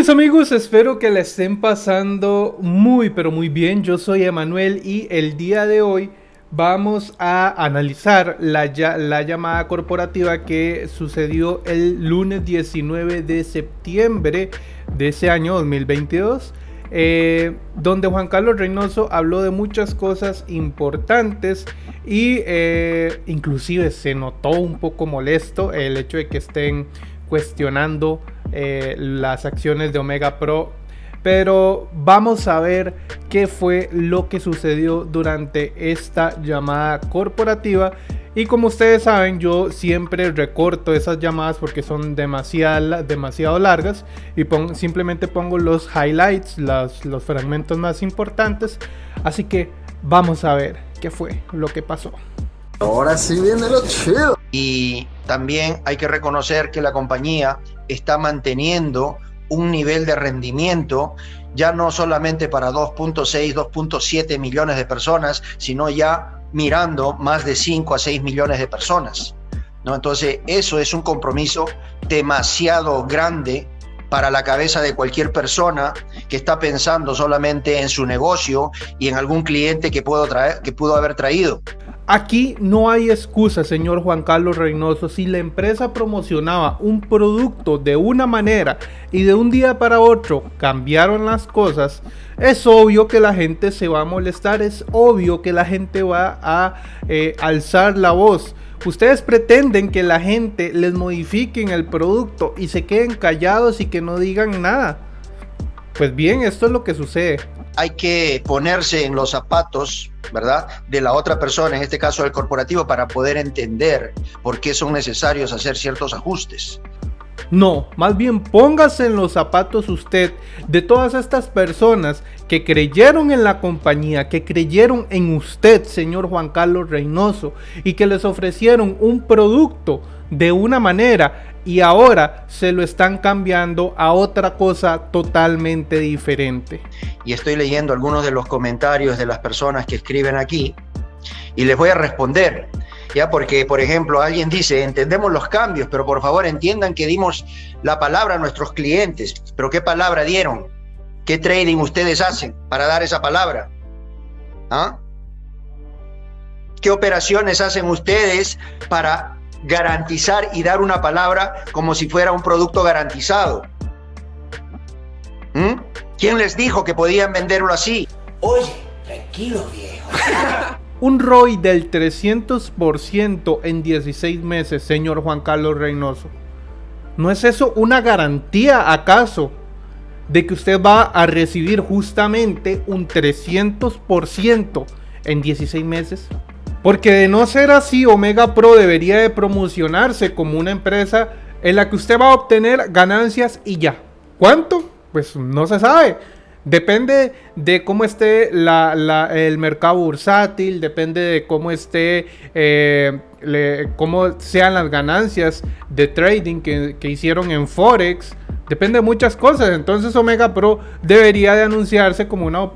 mis amigos, espero que la estén pasando muy pero muy bien. Yo soy Emanuel y el día de hoy vamos a analizar la, la, llamada corporativa que sucedió el lunes 19 de septiembre de ese año 2022. Eh, donde Juan Carlos Reynoso habló de muchas cosas importantes y eh, inclusive se notó un poco molesto el hecho de que estén cuestionando eh, las acciones de Omega Pro. Pero vamos a ver qué fue lo que sucedió durante esta llamada corporativa. Y como ustedes saben, yo siempre recorto esas llamadas porque son demasiado, demasiado largas y simplemente pongo los highlights, los fragmentos más importantes. Así que vamos a ver qué fue lo que pasó. Ahora sí viene lo chido. Y también hay que reconocer que la compañía está manteniendo un nivel de rendimiento ya no solamente para 2.6, 2.7 millones de personas, sino ya mirando más de 5 a 6 millones de personas. ¿no? Entonces, eso es un compromiso demasiado grande para la cabeza de cualquier persona que está pensando solamente en su negocio y en algún cliente que, puedo traer, que pudo haber traído. Aquí no hay excusa, señor Juan Carlos Reynoso. Si la empresa promocionaba un producto de una manera y de un día para otro cambiaron las cosas, es obvio que la gente se va a molestar, es obvio que la gente va a eh, alzar la voz. Ustedes pretenden que la gente les modifiquen el producto y se queden callados y que no digan nada. Pues bien, esto es lo que sucede hay que ponerse en los zapatos, ¿verdad?, de la otra persona, en este caso del corporativo, para poder entender por qué son necesarios hacer ciertos ajustes. No, más bien póngase en los zapatos usted de todas estas personas que creyeron en la compañía, que creyeron en usted, señor Juan Carlos Reynoso, y que les ofrecieron un producto de una manera y ahora se lo están cambiando a otra cosa totalmente diferente. Y estoy leyendo algunos de los comentarios de las personas que escriben aquí y les voy a responder. Ya, porque, por ejemplo, alguien dice, entendemos los cambios, pero por favor entiendan que dimos la palabra a nuestros clientes. ¿Pero qué palabra dieron? ¿Qué trading ustedes hacen para dar esa palabra? ¿Ah? ¿Qué operaciones hacen ustedes para garantizar y dar una palabra como si fuera un producto garantizado. ¿Mm? ¿Quién les dijo que podían venderlo así? Oye, tranquilo viejo. un ROI del 300% en 16 meses, señor Juan Carlos Reynoso. ¿No es eso una garantía acaso de que usted va a recibir justamente un 300% en 16 meses? Porque de no ser así, Omega Pro debería de promocionarse como una empresa en la que usted va a obtener ganancias y ya. ¿Cuánto? Pues no se sabe. Depende de cómo esté el mercado bursátil, depende de cómo esté, eh, cómo sean las ganancias de trading que, hicieron en Forex. Depende de muchas cosas. Entonces Omega Pro debería de anunciarse como una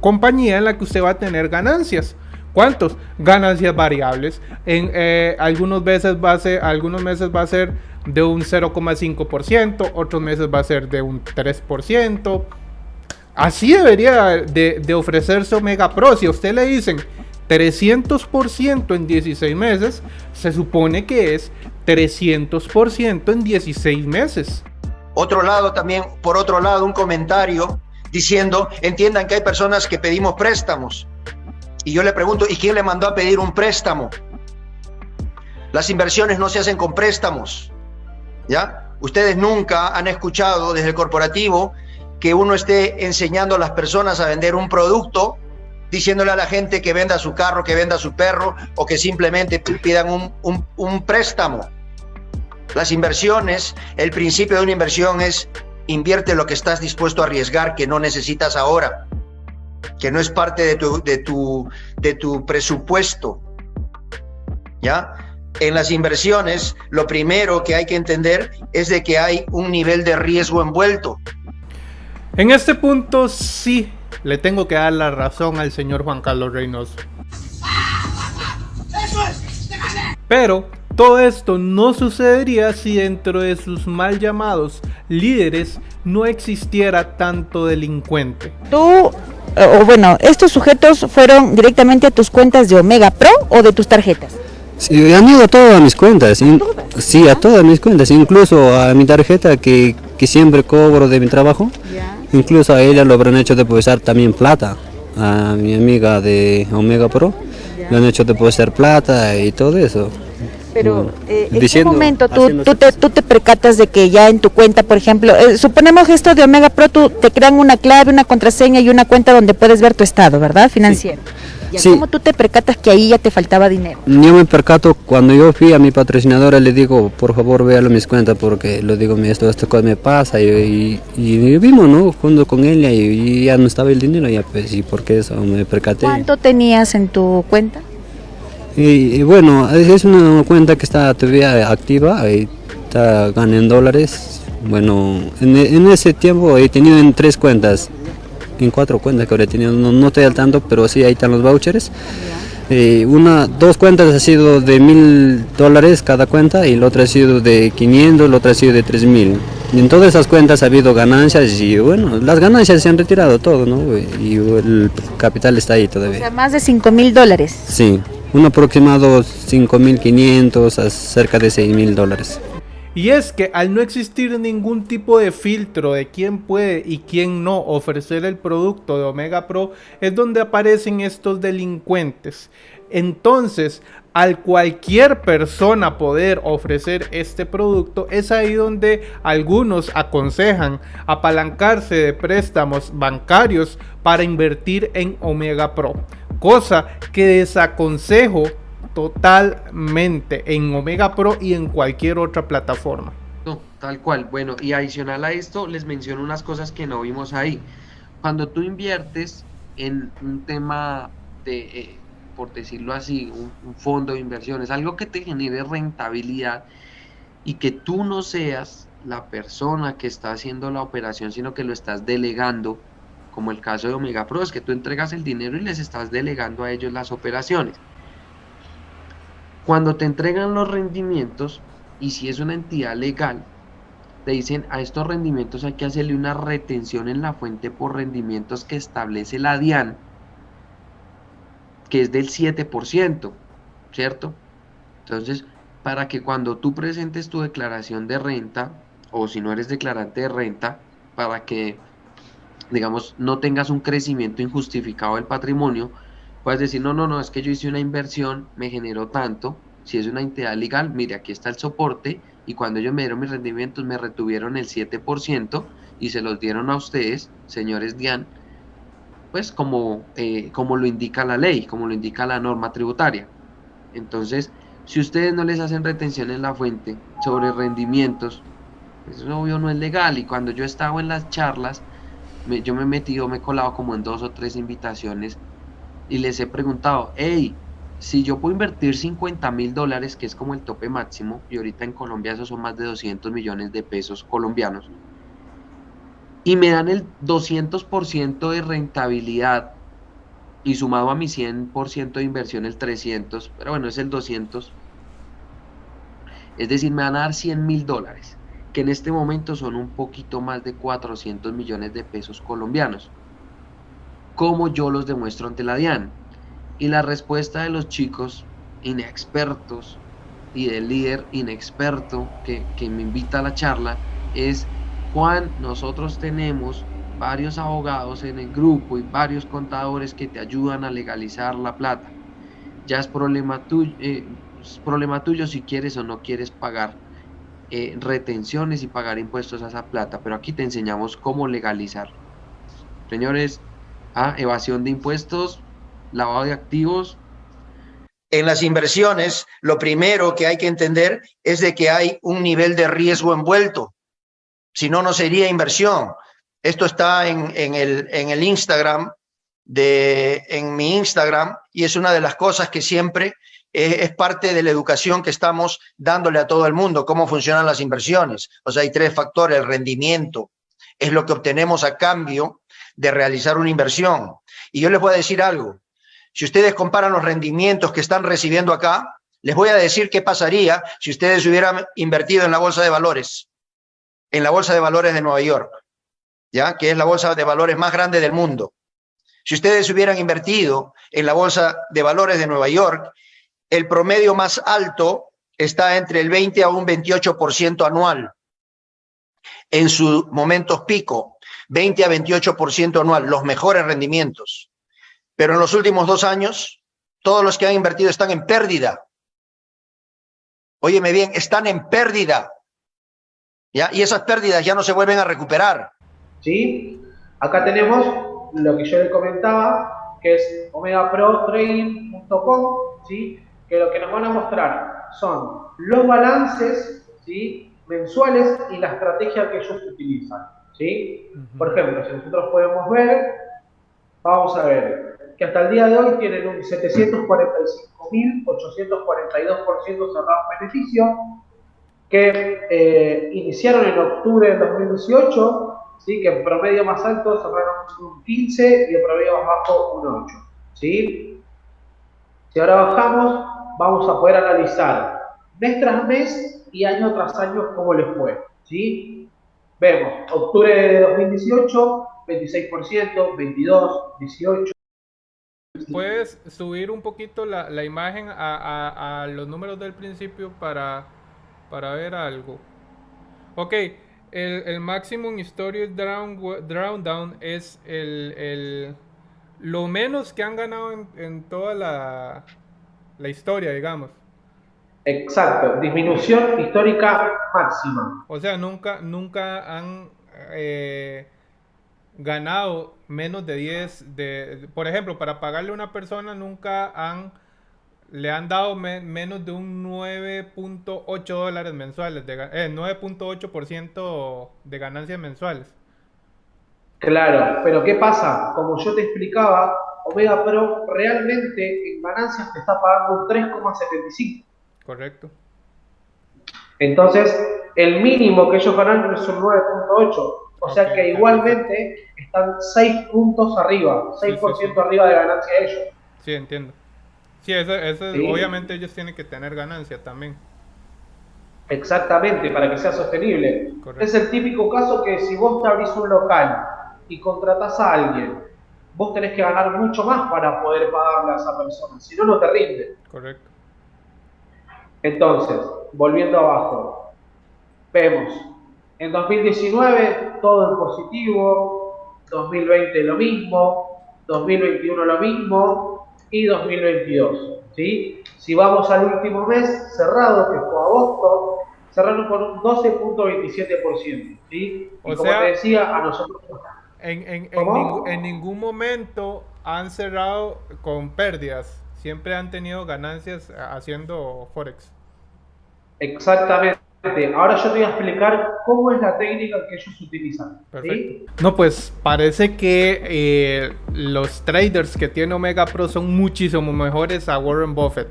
compañía en la que usted va a tener ganancias. ¿Cuántos? Ganancias variables. En eh, algunos, veces va a ser, algunos meses va a ser de un 0,5%, otros meses va a ser de un 3%. Así debería de, ofrecerse Omega Pro. Si a usted le dicen 300% en 16 meses, se supone que es 300% en 16 meses. Otro lado también, por otro lado, un comentario diciendo, entiendan que hay personas que pedimos préstamos y yo le pregunto, ¿y quién le mandó a pedir un préstamo? Las inversiones no se hacen con préstamos. ¿Ya? Ustedes nunca han escuchado desde el corporativo que uno esté enseñando a las personas a vender un producto, diciéndole a la gente que venda su carro, que venda su perro o que simplemente pidan un, un préstamo. Las inversiones, el principio de una inversión es invierte lo que estás dispuesto a arriesgar que no necesitas ahora que no es parte de tu, de tu, de tu presupuesto. ¿Ya? En las inversiones, lo primero que hay que entender es de que hay un nivel de riesgo envuelto. En este punto sí le tengo que dar la razón al señor Juan Carlos Reynoso. Pero todo esto no sucedería si dentro de sus mal llamados líderes no existiera tanto delincuente. Tú, o bueno, estos sujetos fueron directamente a tus cuentas de Omega Pro o de tus tarjetas. Sí, han ido a todas mis cuentas, sí, a todas mis cuentas, incluso a mi tarjeta que, que siempre cobro de mi trabajo, incluso a ella lo habrán hecho depositar también plata, a mi amiga de Omega Pro, le han hecho depositar plata y todo eso. Pero eh, en qué momento tú, tú, te, tú te percatas de que ya en tu cuenta, por ejemplo, eh, suponemos esto de Omega Pro, tú te crean una clave, una contraseña y una cuenta donde puedes ver tu estado, ¿verdad? Financiero. ¿Cómo tú te percatas que ahí ya te faltaba dinero? Yo me percato cuando yo fui a mi patrocinadora, le digo, por favor, véalo mis cuentas porque lo digo, esto, esto me pasa y, y, vimos, ¿no? Junto con ella y, ya no estaba el dinero, ya pues, y por qué eso me percaté. ¿Cuánto tenías en tu cuenta? Y, bueno, es una cuenta que está todavía activa, está ganando dólares. Bueno, en, en, ese tiempo he tenido en tres cuentas, en cuatro cuentas que ahora he tenido, no, no estoy al tanto, pero sí ahí están los vouchers. Eh, una, dos cuentas ha sido de mil dólares cada cuenta y la otra ha sido de 500, la otra ha sido de 3000. Y en todas esas cuentas ha habido ganancias y bueno, las ganancias se han retirado todo, ¿no? Y el capital está ahí todavía. O sea, más de 5 mil dólares. Sí un aproximado 5.500 a cerca de 6.000 dólares. Y es que al no existir ningún tipo de filtro de quién puede y quién no ofrecer el producto de Omega Pro, es donde aparecen estos delincuentes. Entonces, al cualquier persona poder ofrecer este producto, es ahí donde algunos aconsejan apalancarse de préstamos bancarios para invertir en Omega Pro cosa que desaconsejo totalmente en Omega Pro y en cualquier otra plataforma. No, tal cual. Bueno, y adicional a esto, les menciono unas cosas que no vimos ahí. Cuando tú inviertes en un tema de, eh, por decirlo así, un, un fondo de inversiones, algo que te genere rentabilidad y que tú no seas la persona que está haciendo la operación, sino que lo estás delegando como el caso de Omega Pro, es que tú entregas el dinero y les estás delegando a ellos las operaciones. Cuando te entregan los rendimientos, y si es una entidad legal, te dicen a estos rendimientos hay que hacerle una retención en la fuente por rendimientos que establece la DIAN, que es del 7%, ¿cierto? Entonces, para que cuando tú presentes tu declaración de renta, o si no eres declarante de renta, para que digamos, no tengas un crecimiento injustificado del patrimonio, puedes decir, no, no, no, es que yo hice una inversión, me generó tanto, si es una entidad legal, mire, aquí está el soporte, y cuando ellos me dieron mis rendimientos, me retuvieron el 7% y se los dieron a ustedes, señores DIAN, pues como, eh, como lo indica la ley, como lo indica la norma tributaria. Entonces, si ustedes no les hacen retención en la fuente sobre rendimientos, eso obvio no es legal. Y cuando yo estaba en las charlas, yo me he metido, me he colado como en dos o tres invitaciones y les he preguntado, hey, si yo puedo invertir 50 mil dólares, que es como el tope máximo, y ahorita en Colombia eso son más de 200 millones de pesos colombianos, y me dan el 200% de rentabilidad, y sumado a mi 100% de inversión el 300, pero bueno, es el 200, es decir, me van a dar 100 mil dólares que en este momento son un poquito más de 400 millones de pesos colombianos. ¿Cómo yo los demuestro ante la DIAN? Y la respuesta de los chicos inexpertos y del líder inexperto que, que me invita a la charla es, Juan, nosotros tenemos varios abogados en el grupo y varios contadores que te ayudan a legalizar la plata. Ya es problema tuyo, eh, es problema tuyo si quieres o no quieres pagar eh, retenciones y pagar impuestos a esa plata, pero aquí te enseñamos cómo legalizar. Señores, a evasión de impuestos, lavado de activos. En las inversiones, lo primero que hay que entender es de que hay un nivel de riesgo envuelto. Si no, no sería inversión. Esto está en, el, en el Instagram, de, en mi Instagram, y es una de las cosas que siempre es parte de la educación que estamos dándole a todo el mundo, cómo funcionan las inversiones. O sea, hay tres factores, el rendimiento, es lo que obtenemos a cambio de realizar una inversión. Y yo les voy a decir algo, si ustedes comparan los rendimientos que están recibiendo acá, les voy a decir qué pasaría si ustedes hubieran invertido en la bolsa de valores. en la Bolsa de Valores de Nueva York, ¿ya? que es la bolsa de valores más grande del mundo. Si ustedes hubieran invertido en la Bolsa de Valores de Nueva York, el promedio más alto está entre el 20 a un 28% anual. En sus momentos pico, 20 a 28% anual, los mejores rendimientos. Pero en los últimos dos años, todos los que han invertido están en pérdida. Óyeme bien, están en pérdida. Y esas pérdidas ya no se vuelven a recuperar. ¿Sí? Acá tenemos lo que yo le comentaba, que es omegaprotrading.com, ¿sí? que lo que nos van a mostrar son los balances ¿sí? mensuales y la estrategia que ellos utilizan. ¿Sí? Por ejemplo, si nosotros podemos ver, vamos a ver que hasta el día de hoy tienen un 745.842% cerrado en beneficio, que eh, iniciaron en octubre de 2018, ¿sí? que en promedio más alto cerraron un 15 y en promedio más bajo un 8. ¿sí? Si ahora bajamos, vamos a poder analizar mes tras mes y año tras año cómo les fue. ¿sí? Vemos, octubre de 2018, 26%, 22, 18. ¿Puedes subir un poquito la, la imagen a, a, los números del principio para, para ver algo? Ok, el, el Maximum Historic Drown, Down es el, el, lo menos que han ganado en, en toda la, la historia, digamos. Exacto, disminución histórica máxima. O sea, nunca, nunca han eh, ganado menos de 10, de, por ejemplo, para pagarle a una persona nunca han, le han dado menos de un 9.8 dólares mensuales, de, eh, 9.8% de ganancias mensuales. Claro, pero ¿qué pasa? Como yo te explicaba, Omega Pro realmente en ganancias te está pagando un 3,75. Correcto. Entonces, el mínimo que ellos ganan es un 9.8. O sea que igualmente están 6 puntos arriba, 6% arriba de ganancia de ellos. Sí, entiendo. Sí, eso, obviamente ellos tienen que tener ganancia también. Exactamente, para que sea sostenible. Es el típico caso que si vos te abrís un local y contratás a alguien, vos tenés que ganar mucho más para poder pagarle a esa persona, si no, no te rinde. Correcto. Entonces, volviendo abajo, vemos, en 2019 todo en positivo, 2020 lo mismo, 2021 lo mismo y 2022. ¿sí? Si vamos al último mes cerrado, que fue agosto, cerraron con un 12.27%. ¿sí? Y como te decía, a nosotros... En, en, en, en ningún momento han cerrado con pérdidas siempre han tenido ganancias haciendo Forex. Exactamente. Ahora yo te voy a explicar cómo es la técnica que ellos utilizan. No, pues parece que eh, los traders que tiene Omega Pro son muchísimo mejores a Warren Buffett.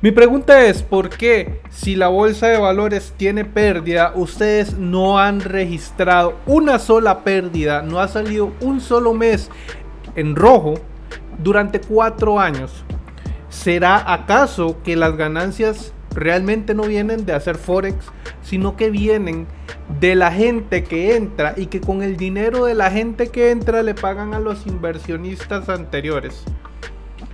Mi pregunta es, ¿por qué si la bolsa de valores tiene pérdida, ustedes no han registrado una sola pérdida, no ha salido un solo mes en rojo durante cuatro años? ¿Será acaso que las ganancias realmente no vienen de hacer forex, sino que vienen de la gente que entra y que con el dinero de la gente que entra le pagan a los inversionistas anteriores?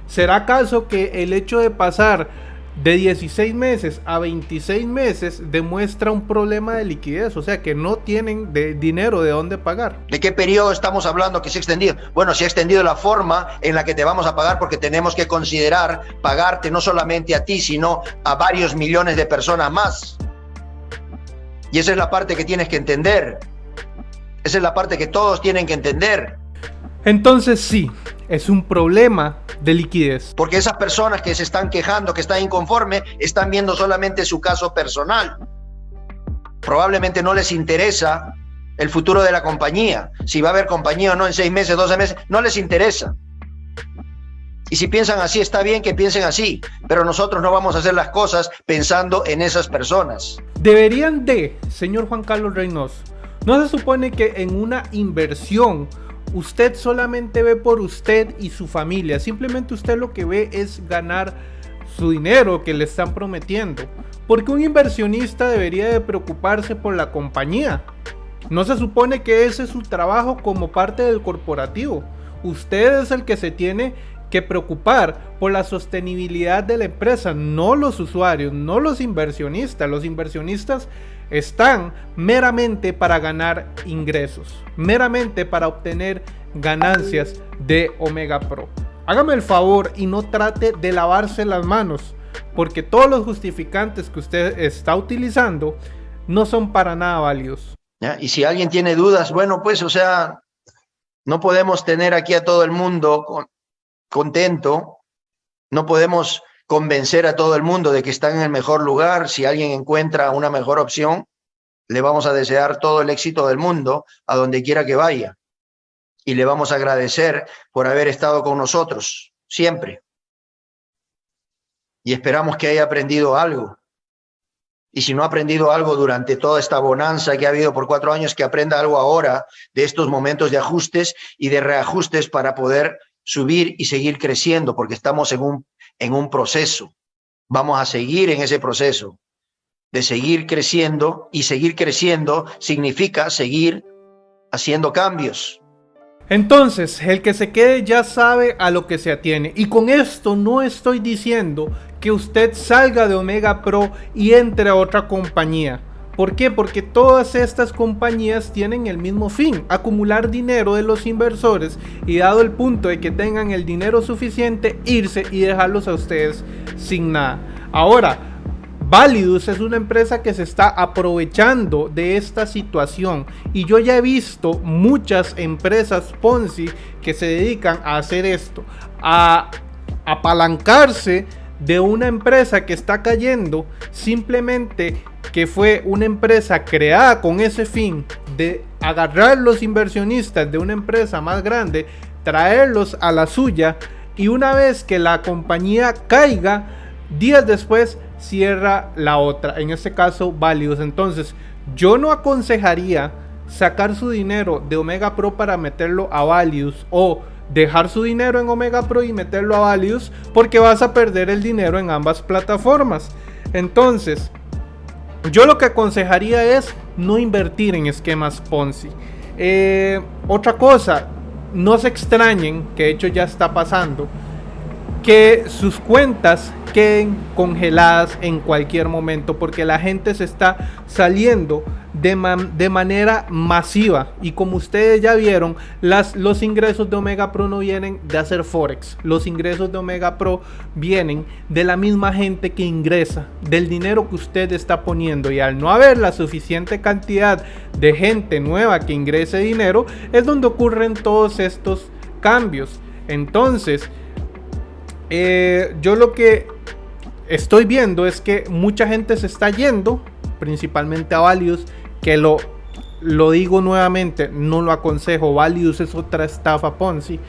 ¿Será acaso que el hecho de pasar de 16 meses a 26 meses demuestra un problema de liquidez, o sea que no tienen de dinero de dónde pagar. ¿De qué periodo estamos hablando que se ha extendido? Bueno, se ha extendido la forma en la que te vamos a pagar porque tenemos que considerar pagarte no solamente a ti, sino a varios millones de personas más. Y esa es la parte que tienes que entender. Esa es la parte que todos tienen que entender. Entonces sí, es un problema de liquidez. Porque esas personas que se están quejando, que están inconformes, están viendo solamente su caso personal. Probablemente no les interesa el futuro de la compañía. Si va a haber compañía o no en seis meses, doce meses, no les interesa. Y si piensan así, está bien que piensen así, pero nosotros no vamos a hacer las cosas pensando en esas personas. Deberían de, señor Juan Carlos Reynoso, no se supone que en una inversión usted solamente ve por usted y su familia. Simplemente usted lo que ve es ganar su dinero que le están prometiendo. Porque un inversionista debería de preocuparse por la compañía. No se supone que ese es su trabajo como parte del corporativo. Usted es el que se tiene que preocupar por la sostenibilidad de la empresa, no los usuarios, no los inversionistas. Los inversionistas están meramente para ganar ingresos, meramente para obtener ganancias de Omega Pro. Hágame el favor y no trate de lavarse las manos, porque todos los justificantes que usted está utilizando no son para nada válidos. Y si alguien tiene dudas, bueno, pues, o sea, no podemos tener aquí a todo el mundo contento, no podemos convencer a todo el mundo de que están en el mejor lugar. Si alguien encuentra una mejor opción, le vamos a desear todo el éxito del mundo a donde quiera que vaya. Y le vamos a agradecer por haber estado con nosotros, siempre. Y esperamos que haya aprendido algo. Y si no ha aprendido algo durante toda esta bonanza que ha habido por cuatro años, que aprenda algo ahora de estos momentos de ajustes y de reajustes para poder subir y seguir creciendo, porque estamos en un, en un proceso. Vamos a seguir en ese proceso de seguir creciendo y seguir creciendo significa seguir haciendo cambios. Entonces, el que se quede ya sabe a lo que se atiene. Y con esto no estoy diciendo que usted salga de Omega Pro y entre a otra compañía. ¿Por qué? Porque todas estas compañías tienen el mismo fin, acumular dinero de los inversores y dado el punto de que tengan el dinero suficiente, irse y dejarlos a ustedes sin nada. Ahora, Validus es una empresa que se está aprovechando de esta situación y yo ya he visto muchas empresas Ponzi que se dedican a hacer esto, a apalancarse de una empresa que está cayendo simplemente que fue una empresa creada con ese fin de agarrar los inversionistas de una empresa más grande, traerlos a la suya y una vez que la compañía caiga, días después cierra la otra, en este caso Valius. Entonces, yo no aconsejaría sacar su dinero de Omega Pro para meterlo a Valius o dejar su dinero en Omega Pro y meterlo a Valius porque vas a perder el dinero en ambas plataformas. Entonces, yo lo que aconsejaría es no invertir en esquemas Ponzi. Eh, otra cosa, no se extrañen, que de hecho ya está pasando, que sus cuentas queden congeladas en cualquier momento porque la gente se está saliendo de, de, manera masiva. Y como ustedes ya vieron las, los ingresos de Omega Pro no vienen de hacer Forex. Los ingresos de Omega Pro vienen de la misma gente que ingresa del dinero que usted está poniendo. Y al no haber la suficiente cantidad de gente nueva que ingrese dinero es donde ocurren todos estos cambios. Entonces eh, yo lo que estoy viendo es que mucha gente se está yendo, principalmente a Valius, que lo, lo digo nuevamente, no lo aconsejo, Valius es otra estafa Ponzi,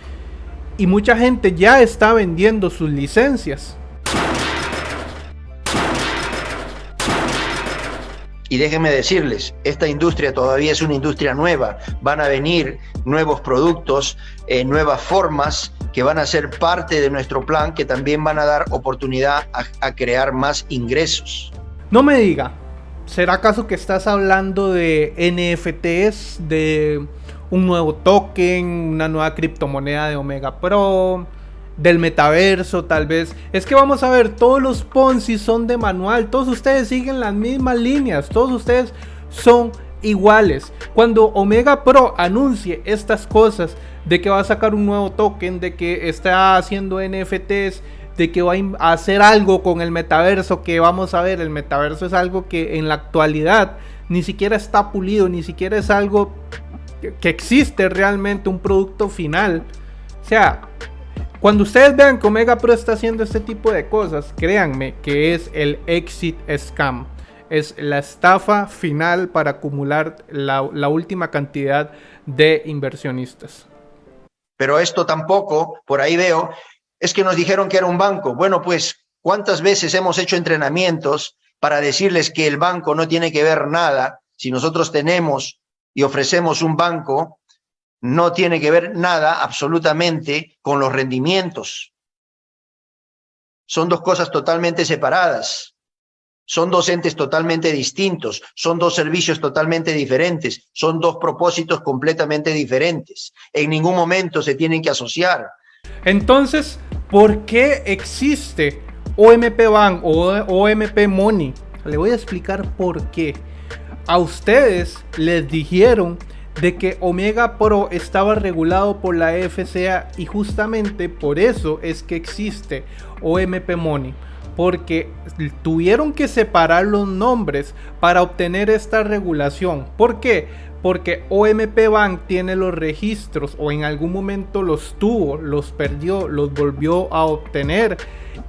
y mucha gente ya está vendiendo sus licencias. Y déjenme decirles, esta industria todavía es una industria nueva. Van a venir nuevos productos, eh, nuevas formas que van a ser parte de nuestro plan, que también van a dar oportunidad a, crear más ingresos. No me diga, ¿será acaso que estás hablando de NFTs, de un nuevo token, una nueva criptomoneda de Omega Pro? Del metaverso tal vez. Es que vamos a ver, todos los Ponzi son de manual, todos ustedes siguen las mismas líneas, todos ustedes son iguales. Cuando Omega Pro anuncie estas cosas de que va a sacar un nuevo token, de que está haciendo NFTs, de que va a hacer algo con el metaverso, que vamos a ver, el metaverso es algo que en la actualidad ni siquiera está pulido, ni siquiera es algo que existe realmente un producto final. O sea, cuando ustedes vean que Omega Pro está haciendo este tipo de cosas, créanme que es el exit scam. Es la estafa final para acumular la, la última cantidad de inversionistas. Pero esto tampoco, por ahí veo, es que nos dijeron que era un banco. Bueno, pues, ¿cuántas veces hemos hecho entrenamientos para decirles que el banco no tiene que ver nada? Si nosotros tenemos y ofrecemos un banco, no tiene que ver nada absolutamente con los rendimientos. son dos cosas totalmente separadas. Son dos entes totalmente distintos, son dos servicios totalmente diferentes, son dos propósitos completamente diferentes. En ningún momento se tienen que asociar. Entonces, ¿por qué existe OMP Bank o OMP Money? Le voy a explicar por qué. A ustedes les dijeron de que Omega Pro estaba regulado por la FCA y justamente por eso es que existe OMP Money porque tuvieron que separar los nombres para obtener esta regulación. ¿Por qué? Porque OMP Bank tiene los registros o en algún momento los tuvo, los perdió, los volvió a obtener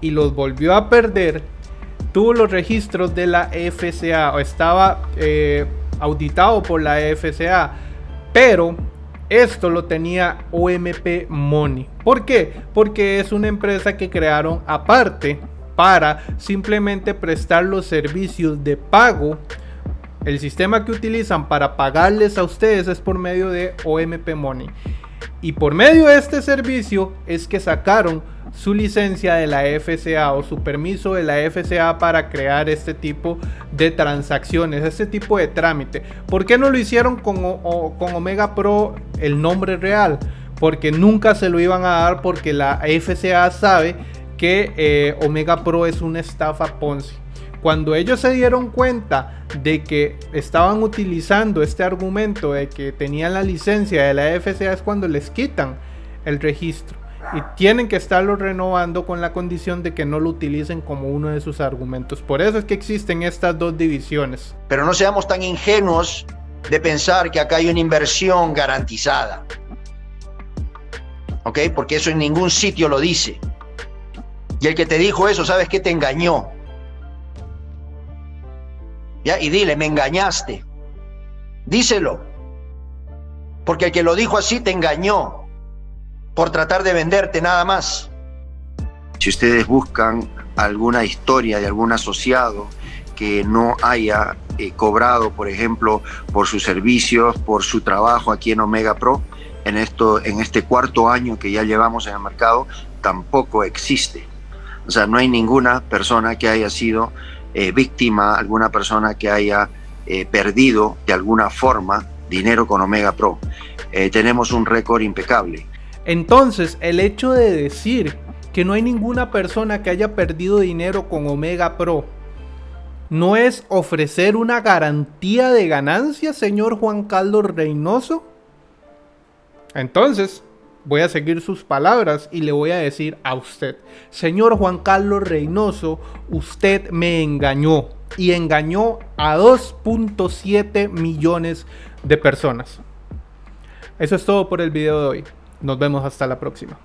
y los volvió a perder. Tuvo los registros de la FCA o estaba eh, auditado por la FCA pero esto lo tenía OMP Money. ¿Por qué? Porque es una empresa que crearon aparte para simplemente prestar los servicios de pago. El sistema que utilizan para pagarles a ustedes es por medio de OMP Money. Y por medio de este servicio es que sacaron su licencia de la FCA o su permiso de la FCA para crear este tipo de transacciones, este tipo de trámite. ¿Por qué no lo hicieron con, con Omega Pro el nombre real? Porque nunca se lo iban a dar porque la FCA sabe que eh, Omega Pro es una estafa Ponzi. Cuando ellos se dieron cuenta de que estaban utilizando este argumento de que tenían la licencia de la FCA es cuando les quitan el registro y tienen que estarlo renovando con la condición de que no lo utilicen como uno de sus argumentos. Por eso es que existen estas dos divisiones. Pero no seamos tan ingenuos de pensar que acá hay una inversión garantizada. ¿Ok? Porque eso en ningún sitio lo dice. Y el que te dijo eso, ¿sabes qué? Te engañó. ¿Ya? Y dile, me engañaste. Díselo. Porque el que lo dijo así te engañó por tratar de venderte nada más. Si ustedes buscan alguna historia de algún asociado que no haya eh, cobrado, por ejemplo, por sus servicios, por su trabajo aquí en Omega Pro, en, esto, en este cuarto año que ya llevamos en el mercado, tampoco existe. O sea, no hay ninguna persona que haya sido eh, víctima, alguna persona que haya eh, perdido de alguna forma dinero con Omega Pro. tenemos un récord impecable. Entonces, el hecho de decir que no hay ninguna persona que haya perdido dinero con Omega Pro no es ofrecer una garantía de ganancia, señor Juan Carlos Reynoso. Entonces, voy a seguir sus palabras y le voy a decir a usted, señor Juan Carlos Reynoso, usted me engañó y engañó a 2.7 millones de personas. Eso es todo por el video de hoy. Nos vemos hasta la próxima.